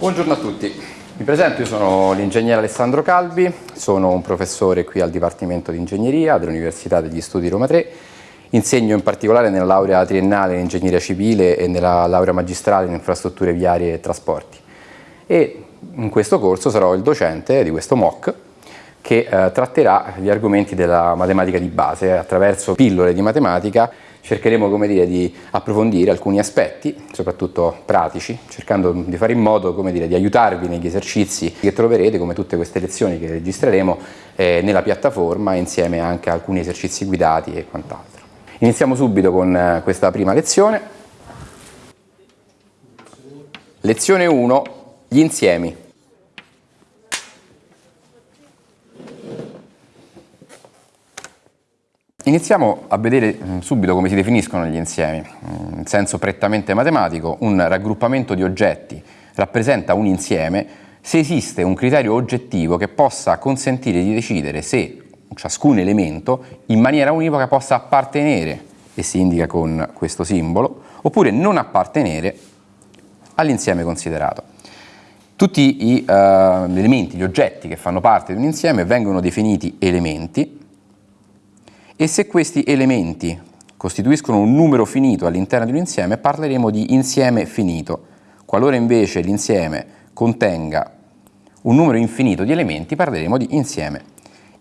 Buongiorno a tutti, mi presento, io sono l'ingegnere Alessandro Calvi, sono un professore qui al Dipartimento di Ingegneria dell'Università degli Studi Roma 3, insegno in particolare nella laurea triennale in Ingegneria Civile e nella laurea magistrale in Infrastrutture Viarie e Trasporti. E in questo corso sarò il docente di questo MOOC che eh, tratterà gli argomenti della matematica di base attraverso pillole di matematica cercheremo dire, di approfondire alcuni aspetti, soprattutto pratici, cercando di fare in modo dire, di aiutarvi negli esercizi che troverete, come tutte queste lezioni che registreremo, eh, nella piattaforma insieme anche a alcuni esercizi guidati e quant'altro. Iniziamo subito con eh, questa prima lezione. Lezione 1, gli insiemi. Iniziamo a vedere mm, subito come si definiscono gli insiemi. Mm, in senso prettamente matematico, un raggruppamento di oggetti rappresenta un insieme se esiste un criterio oggettivo che possa consentire di decidere se ciascun elemento in maniera univoca possa appartenere, e si indica con questo simbolo, oppure non appartenere all'insieme considerato. Tutti gli uh, elementi, gli oggetti che fanno parte di un insieme vengono definiti elementi e se questi elementi costituiscono un numero finito all'interno di un insieme parleremo di insieme finito. Qualora invece l'insieme contenga un numero infinito di elementi parleremo di insieme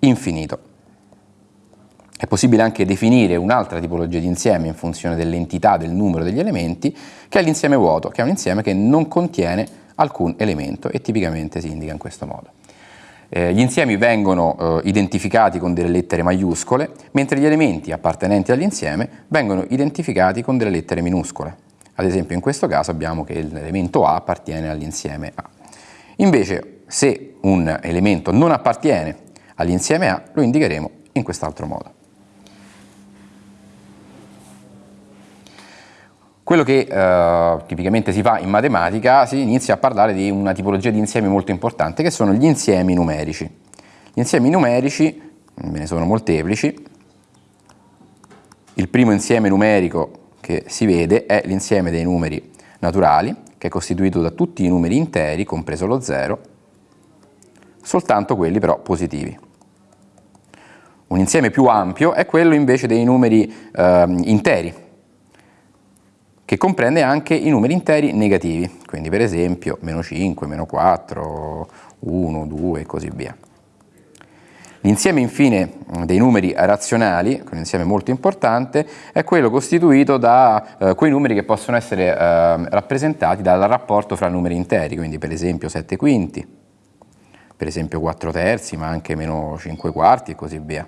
infinito. È possibile anche definire un'altra tipologia di insieme in funzione dell'entità del numero degli elementi, che è l'insieme vuoto, che è un insieme che non contiene alcun elemento e tipicamente si indica in questo modo. Eh, gli insiemi vengono eh, identificati con delle lettere maiuscole, mentre gli elementi appartenenti all'insieme vengono identificati con delle lettere minuscole. Ad esempio in questo caso abbiamo che l'elemento A appartiene all'insieme A. Invece se un elemento non appartiene all'insieme A lo indicheremo in quest'altro modo. Quello che eh, tipicamente si fa in matematica si inizia a parlare di una tipologia di insiemi molto importante che sono gli insiemi numerici. Gli insiemi numerici, ve ne sono molteplici, il primo insieme numerico che si vede è l'insieme dei numeri naturali, che è costituito da tutti i numeri interi, compreso lo zero, soltanto quelli però positivi. Un insieme più ampio è quello invece dei numeri eh, interi, che comprende anche i numeri interi negativi, quindi per esempio meno 5, meno 4, 1, 2 e così via. L'insieme infine dei numeri razionali, un insieme molto importante, è quello costituito da eh, quei numeri che possono essere eh, rappresentati dal rapporto fra numeri interi, quindi per esempio 7 quinti, per esempio 4 terzi, ma anche meno 5 quarti e così via.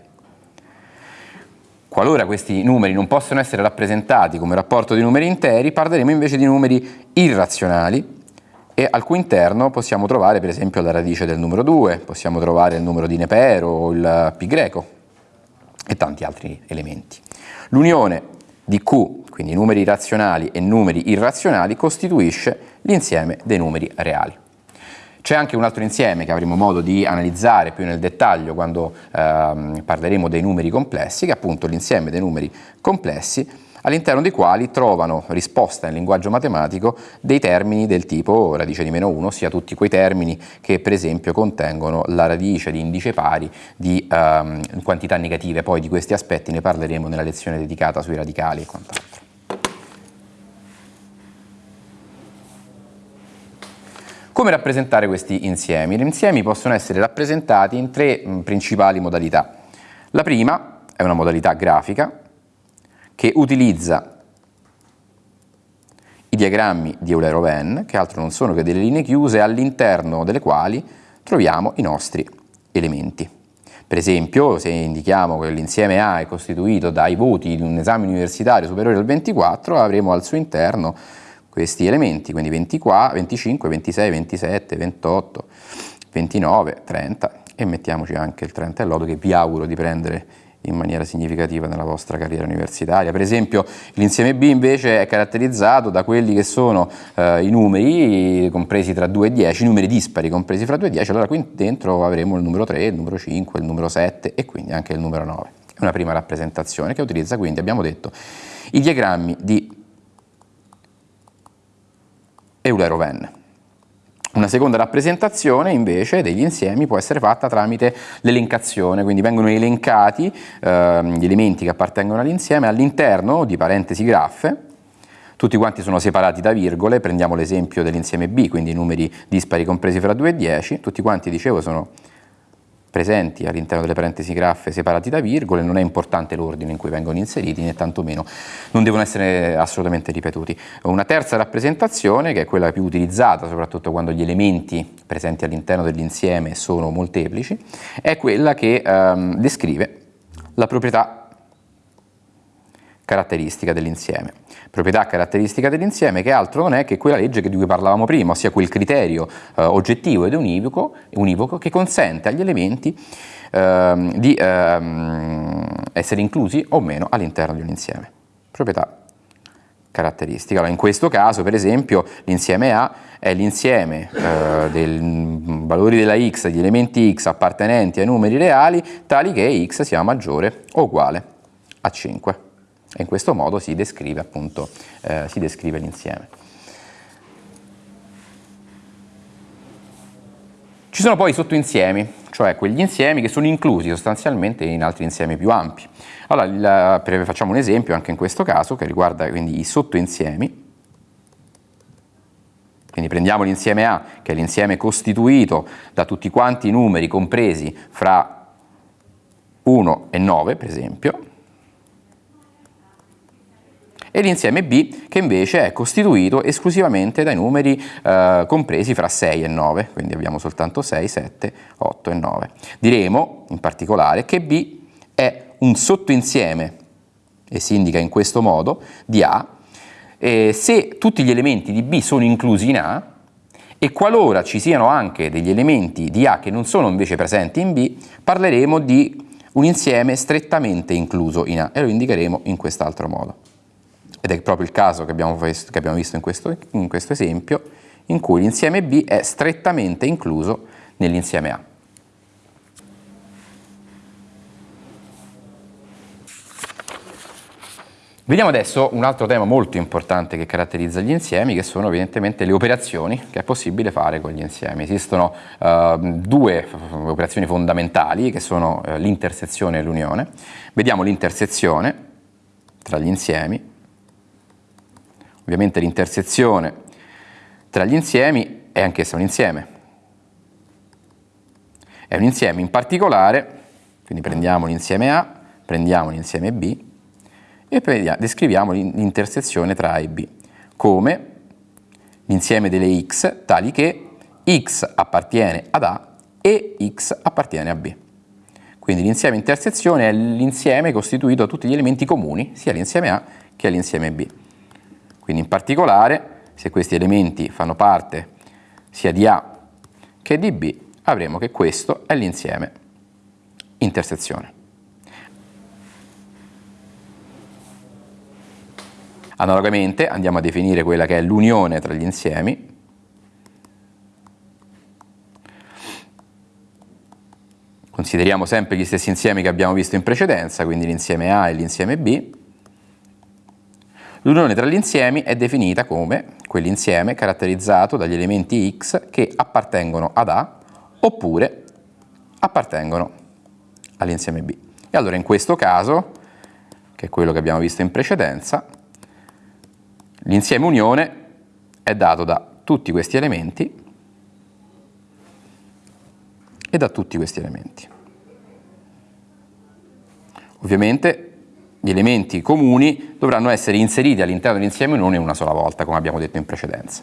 Qualora questi numeri non possono essere rappresentati come rapporto di numeri interi, parleremo invece di numeri irrazionali e al cui interno possiamo trovare per esempio la radice del numero 2, possiamo trovare il numero di Nepero o il pi greco e tanti altri elementi. L'unione di Q, quindi numeri razionali e numeri irrazionali, costituisce l'insieme dei numeri reali. C'è anche un altro insieme che avremo modo di analizzare più nel dettaglio quando ehm, parleremo dei numeri complessi, che è appunto l'insieme dei numeri complessi all'interno dei quali trovano risposta in linguaggio matematico dei termini del tipo radice di meno 1, ossia tutti quei termini che per esempio contengono la radice di indice pari di ehm, quantità negative, poi di questi aspetti ne parleremo nella lezione dedicata sui radicali e quant'altro. Come rappresentare questi insiemi? Gli insiemi possono essere rappresentati in tre principali modalità. La prima è una modalità grafica che utilizza i diagrammi di Euler-Oven, che altro non sono che delle linee chiuse all'interno delle quali troviamo i nostri elementi. Per esempio, se indichiamo che l'insieme A è costituito dai voti di un esame universitario superiore al 24, avremo al suo interno questi elementi, quindi 24, 25, 26, 27, 28, 29, 30 e mettiamoci anche il 30 e lodo che vi auguro di prendere in maniera significativa nella vostra carriera universitaria. Per esempio l'insieme B invece è caratterizzato da quelli che sono eh, i numeri compresi tra 2 e 10, i numeri dispari compresi fra 2 e 10, allora qui dentro avremo il numero 3, il numero 5, il numero 7 e quindi anche il numero 9. È una prima rappresentazione che utilizza quindi, abbiamo detto, i diagrammi di Euler-Oven. Una seconda rappresentazione invece degli insiemi può essere fatta tramite l'elencazione, quindi vengono elencati eh, gli elementi che appartengono all'insieme all'interno di parentesi graffe, tutti quanti sono separati da virgole, prendiamo l'esempio dell'insieme B, quindi numeri dispari compresi fra 2 e 10, tutti quanti dicevo sono presenti all'interno delle parentesi graffe separati da virgole, non è importante l'ordine in cui vengono inseriti né tantomeno non devono essere assolutamente ripetuti. Una terza rappresentazione, che è quella più utilizzata soprattutto quando gli elementi presenti all'interno dell'insieme sono molteplici, è quella che ehm, descrive la proprietà caratteristica dell'insieme proprietà caratteristica dell'insieme che altro non è che quella legge di cui parlavamo prima, ossia quel criterio eh, oggettivo ed univoco, univoco, che consente agli elementi eh, di eh, essere inclusi o meno all'interno di un insieme. Proprietà caratteristica. Allora, in questo caso, per esempio, l'insieme A è l'insieme eh, dei valori della x, degli elementi x appartenenti ai numeri reali, tali che x sia maggiore o uguale a 5 e in questo modo si descrive appunto eh, l'insieme. Ci sono poi i sottoinsiemi, cioè quegli insiemi che sono inclusi sostanzialmente in altri insiemi più ampi. Allora, il, facciamo un esempio anche in questo caso che riguarda quindi i sottoinsiemi. Quindi prendiamo l'insieme A, che è l'insieme costituito da tutti quanti i numeri compresi fra 1 e 9, per esempio, e l'insieme B che invece è costituito esclusivamente dai numeri eh, compresi fra 6 e 9, quindi abbiamo soltanto 6, 7, 8 e 9. Diremo in particolare che B è un sottoinsieme, e si indica in questo modo, di A, e se tutti gli elementi di B sono inclusi in A, e qualora ci siano anche degli elementi di A che non sono invece presenti in B, parleremo di un insieme strettamente incluso in A e lo indicheremo in quest'altro modo ed è proprio il caso che abbiamo che abbiamo visto in, questo, in questo esempio, in cui l'insieme B è strettamente incluso nell'insieme A. Vediamo adesso un altro tema molto importante che caratterizza gli insiemi, che sono evidentemente le operazioni che è possibile fare con gli insiemi. Esistono uh, due operazioni fondamentali, che sono uh, l'intersezione e l'unione. Vediamo l'intersezione tra gli insiemi Ovviamente l'intersezione tra gli insiemi è anch'essa un insieme. È un insieme in particolare, quindi prendiamo l'insieme A, prendiamo l'insieme B e descriviamo l'intersezione tra A e B come l'insieme delle x tali che x appartiene ad A e x appartiene a B. Quindi l'insieme intersezione è l'insieme costituito da tutti gli elementi comuni, sia l'insieme A che l'insieme B. Quindi in particolare, se questi elementi fanno parte sia di A che di B, avremo che questo è l'insieme intersezione. Analogamente andiamo a definire quella che è l'unione tra gli insiemi. Consideriamo sempre gli stessi insiemi che abbiamo visto in precedenza, quindi l'insieme A e l'insieme B. L'unione tra gli insiemi è definita come quell'insieme caratterizzato dagli elementi x che appartengono ad A oppure appartengono all'insieme B. E allora in questo caso, che è quello che abbiamo visto in precedenza, l'insieme unione è dato da tutti questi elementi e da tutti questi elementi. Ovviamente gli elementi comuni dovranno essere inseriti all'interno dell'insieme non in una sola volta, come abbiamo detto in precedenza.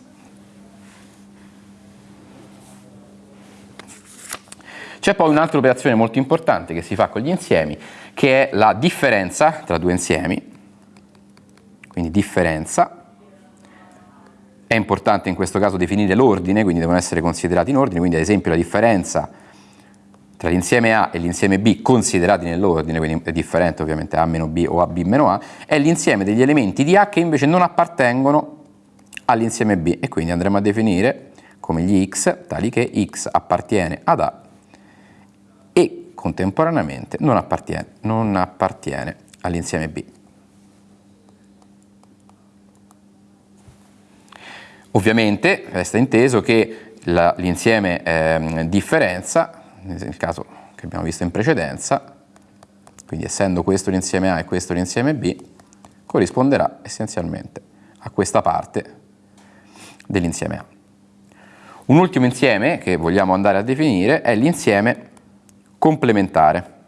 C'è poi un'altra operazione molto importante che si fa con gli insiemi, che è la differenza tra due insiemi, quindi differenza. È importante in questo caso definire l'ordine, quindi devono essere considerati in ordine, quindi ad esempio la differenza tra l'insieme A e l'insieme B considerati nell'ordine, quindi è differente ovviamente o AB meno A, è l'insieme degli elementi di A che invece non appartengono all'insieme B e quindi andremo a definire come gli x tali che x appartiene ad A e contemporaneamente non appartiene, non appartiene all'insieme B. Ovviamente resta inteso che l'insieme eh, differenza, nel caso che abbiamo visto in precedenza, quindi essendo questo l'insieme A e questo l'insieme B, corrisponderà essenzialmente a questa parte dell'insieme A. Un ultimo insieme che vogliamo andare a definire è l'insieme complementare.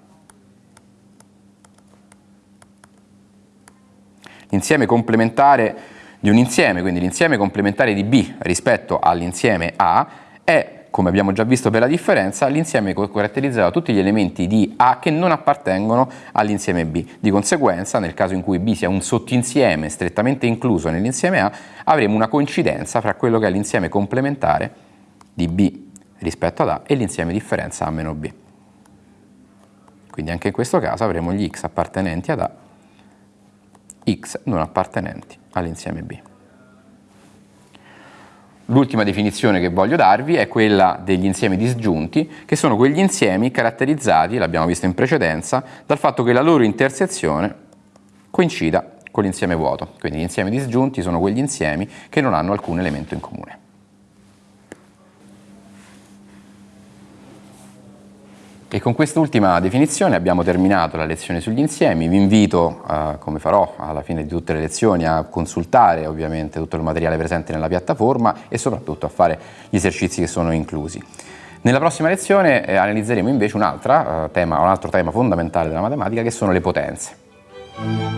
L'insieme complementare di un insieme, quindi l'insieme complementare di B rispetto all'insieme A, è, come abbiamo già visto per la differenza, l'insieme caratterizzato da tutti gli elementi di A che non appartengono all'insieme B. Di conseguenza, nel caso in cui B sia un sottinsieme strettamente incluso nell'insieme A, avremo una coincidenza fra quello che è l'insieme complementare di B rispetto ad A e l'insieme differenza A meno B. Quindi anche in questo caso avremo gli x appartenenti ad A, x non appartenenti all'insieme B. L'ultima definizione che voglio darvi è quella degli insiemi disgiunti, che sono quegli insiemi caratterizzati, l'abbiamo visto in precedenza, dal fatto che la loro intersezione coincida con l'insieme vuoto. Quindi gli insiemi disgiunti sono quegli insiemi che non hanno alcun elemento in comune. E con quest'ultima definizione abbiamo terminato la lezione sugli insiemi. Vi invito, eh, come farò alla fine di tutte le lezioni, a consultare ovviamente tutto il materiale presente nella piattaforma e soprattutto a fare gli esercizi che sono inclusi. Nella prossima lezione eh, analizzeremo invece un, eh, tema, un altro tema fondamentale della matematica che sono le potenze.